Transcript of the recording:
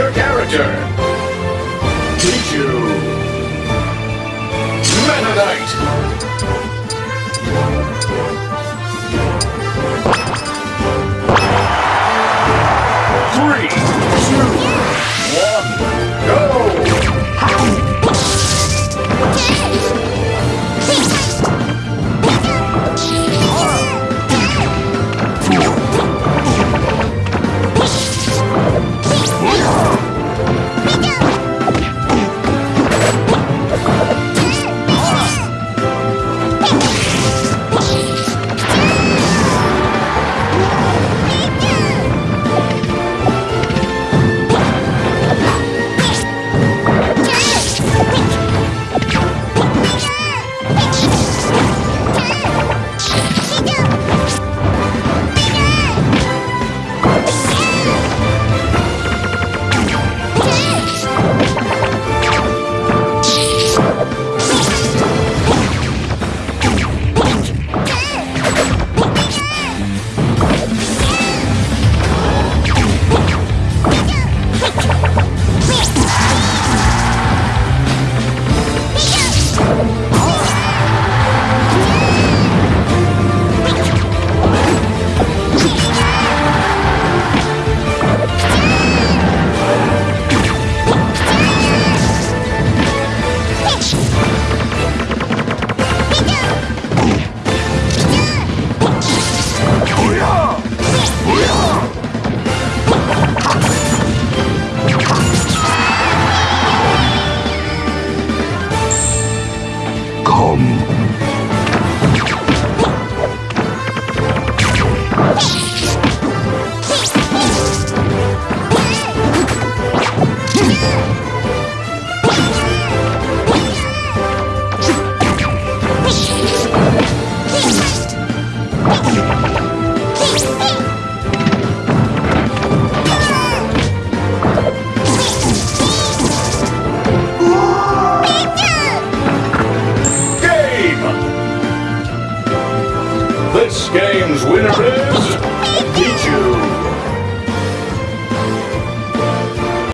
your character. Pichu. Meta game's winner is...